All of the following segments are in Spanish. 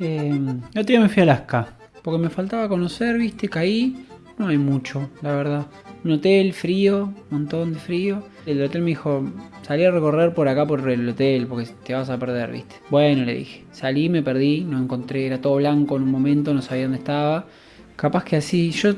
Eh, el me fui a Alaska, porque me faltaba conocer, viste, caí. No hay mucho, la verdad. Un hotel frío, un montón de frío. El hotel me dijo, salí a recorrer por acá por el hotel, porque te vas a perder, viste. Bueno, le dije. Salí, me perdí, no encontré, era todo blanco en un momento, no sabía dónde estaba. Capaz que así, yo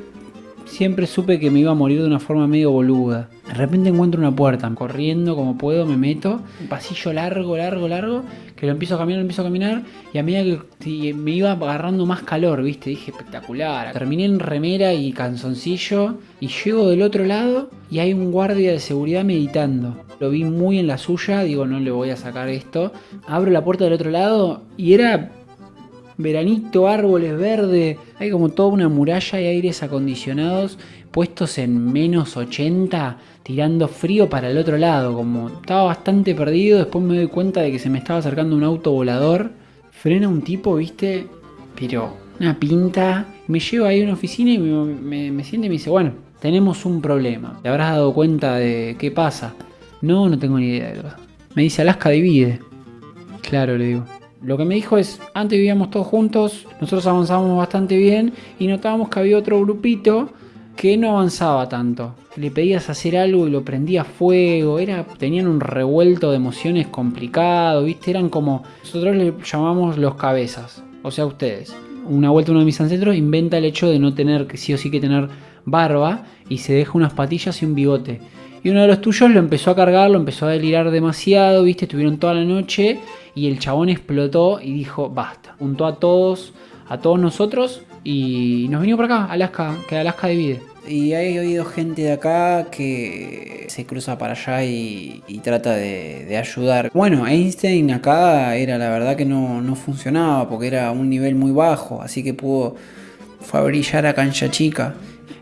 siempre supe que me iba a morir de una forma medio boluda. De repente encuentro una puerta, corriendo como puedo, me meto, un pasillo largo, largo, largo, que lo empiezo a caminar, lo empiezo a caminar, y a medida que me iba agarrando más calor, viste, dije espectacular. Terminé en remera y canzoncillo, y llego del otro lado, y hay un guardia de seguridad meditando. Lo vi muy en la suya, digo, no le voy a sacar esto. Abro la puerta del otro lado, y era veranito, árboles verdes, hay como toda una muralla y aires acondicionados puestos en menos 80, tirando frío para el otro lado, como estaba bastante perdido, después me doy cuenta de que se me estaba acercando un auto volador, frena un tipo, viste, pero una pinta, me lleva ahí a una oficina y me, me, siente y me dice, bueno, tenemos un problema, ¿te habrás dado cuenta de qué pasa? No, no tengo ni idea de Me dice, Alaska divide. Claro, le digo. Lo que me dijo es, antes vivíamos todos juntos, nosotros avanzábamos bastante bien y notábamos que había otro grupito que no avanzaba tanto. Le pedías hacer algo y lo prendía fuego, era, tenían un revuelto de emociones complicado, ¿viste? Eran como, nosotros le llamamos los cabezas, o sea, ustedes. Una vuelta uno de mis ancestros inventa el hecho de no tener sí o sí que tener barba y se deja unas patillas y un bigote. Y uno de los tuyos lo empezó a cargar, lo empezó a delirar demasiado, ¿viste? Estuvieron toda la noche y el chabón explotó y dijo, basta. Juntó a todos, a todos nosotros y nos vino por acá, Alaska, que Alaska divide. Y he oído gente de acá que se cruza para allá y, trata de, ayudar. Bueno, Einstein acá era la verdad que no, no funcionaba porque era un nivel muy bajo, así que pudo, fue a brillar a cancha chica.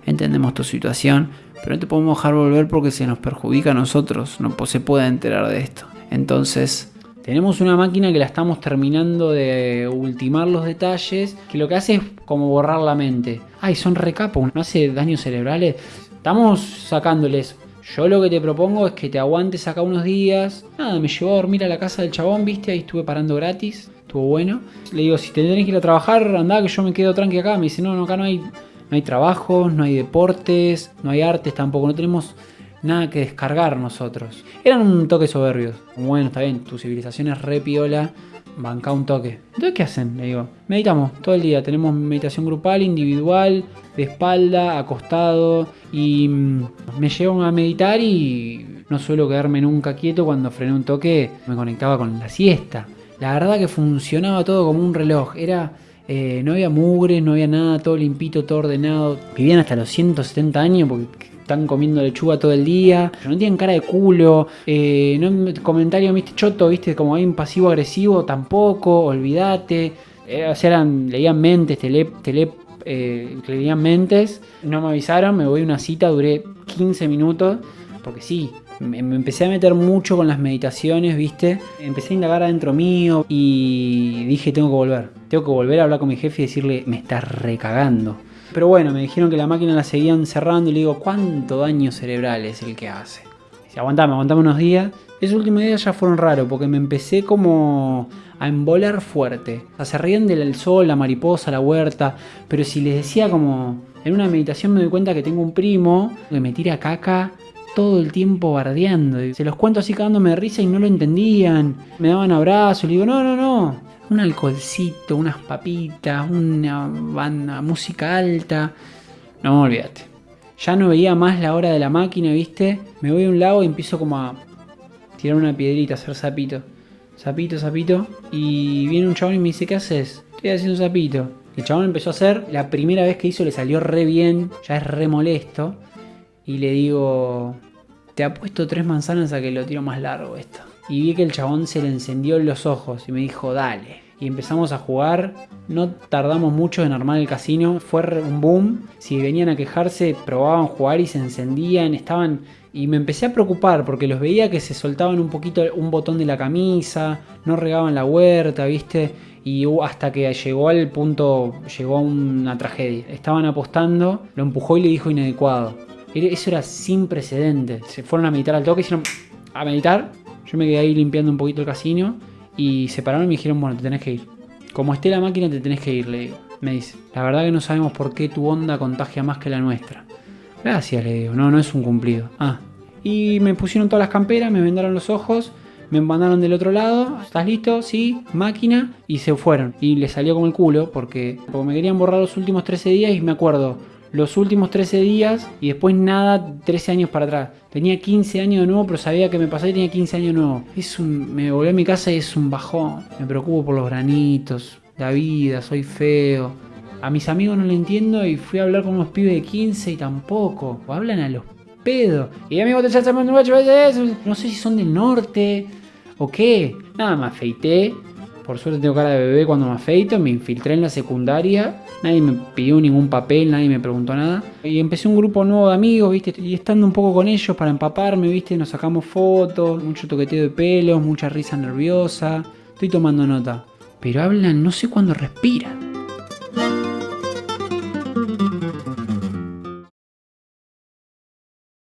Entendemos tu situación, pero no te podemos dejar volver porque se nos perjudica a nosotros, no se puede enterar de esto. Entonces, tenemos una máquina que la estamos terminando de ultimar los detalles, que lo que hace es como borrar la mente. Ay, son recapos, no hace daños cerebrales. Estamos sacándoles. Yo lo que te propongo es que te aguantes acá unos días. Nada, me llevó a dormir a la casa del chabón, viste, ahí estuve parando gratis. Estuvo bueno. Le digo, si te tenés que ir a trabajar, anda que yo me quedo tranqui acá. Me dice, no, no, acá no hay, no hay trabajos, no hay deportes, no hay artes tampoco. No tenemos nada que descargar nosotros. Eran un toque soberbios. Bueno, está bien, tu civilización es re piola, banca un toque. Entonces, ¿qué hacen? Le digo, meditamos todo el día. Tenemos meditación grupal, individual, de espalda, acostado. Y mm, me llevan a meditar y no suelo quedarme nunca quieto. Cuando frené un toque, me conectaba con la siesta. La verdad que funcionaba todo como un reloj. Era. Eh, no había mugre, no había nada, todo limpito, todo ordenado. Vivían hasta los 170 años porque están comiendo lechuga todo el día, no tienen cara de culo, eh, no comentario, viste, choto, viste, como hay un pasivo agresivo, tampoco, olvídate. Eh, leían mentes, tele, tele eh, leían mentes, no me avisaron, me voy a una cita, duré 15 minutos, porque sí, me, empecé a meter mucho con las meditaciones, ¿viste? Empecé a indagar adentro mío y dije, tengo que volver. Tengo que volver a hablar con mi jefe y decirle, me estás recagando. Pero bueno, me dijeron que la máquina la seguían cerrando y le digo, ¿cuánto daño cerebral es el que hace? Dice, aguantame, aguantame unos días. Esos últimos días ya fueron raros porque me empecé como a embolar fuerte. O sea, se ríen del sol, la mariposa, la huerta. Pero si les decía como... En una meditación me doy cuenta que tengo un primo que me tira caca todo el tiempo bardeando. Se los cuento así cagándome de risa y no lo entendían. Me daban abrazos. Le digo, no, no, no un alcoholcito, unas papitas, una banda, música alta. No, olvídate. Ya no veía más la hora de la máquina, ¿viste? Me voy a un lado y empiezo como a tirar una piedrita, hacer sapito. Sapito, sapito. Y viene un chabón y me dice, ¿qué haces? Estoy haciendo sapito. El chabón empezó a hacer, la primera vez que hizo le salió re bien, ya es re molesto. Y le digo, te apuesto tres manzanas a que lo tiro más largo esto y vi que el chabón se le encendió en los ojos y me dijo, dale. Y empezamos a jugar, no tardamos mucho en armar el casino, fue un boom. Si venían a quejarse, probaban jugar y se encendían, estaban... Y me empecé a preocupar porque los veía que se soltaban un poquito un botón de la camisa, no regaban la huerta, ¿viste? Y hasta que llegó al punto, llegó a una tragedia. Estaban apostando, lo empujó y le dijo inadecuado. Eso era sin precedentes. Se fueron a meditar al toque, hicieron a meditar yo me quedé ahí limpiando un poquito el casino y se pararon y me dijeron, bueno, te tenés que ir. Como esté la máquina te tenés que ir, le digo. Me dice, la verdad que no sabemos por qué tu onda contagia más que la nuestra. Gracias, le digo, no, no es un cumplido. Ah. Y me pusieron todas las camperas, me vendaron los ojos, me mandaron del otro lado, ¿estás listo? Sí, máquina, y se fueron. Y le salió como el culo porque, porque me querían borrar los últimos 13 días y me acuerdo, los últimos 13 días y después nada 13 años para atrás. Tenía 15 años de nuevo, pero sabía que me pasaba y tenía 15 años de nuevo. Es un, me volví a mi casa y es un bajón. Me preocupo por los granitos, la vida, soy feo. A mis amigos no le entiendo y fui a hablar con unos pibes de 15 y tampoco. O hablan a los pedos. Y amigos de no sé si son del norte o qué. Nada, me afeité. Por suerte tengo cara de bebé cuando me afeito. Me infiltré en la secundaria. Nadie me pidió ningún papel, nadie me preguntó nada. Y empecé un grupo nuevo de amigos, ¿viste? Y estando un poco con ellos para empaparme, ¿viste? Nos sacamos fotos, mucho toqueteo de pelos, mucha risa nerviosa. Estoy tomando nota. Pero hablan, no sé cuándo respiran.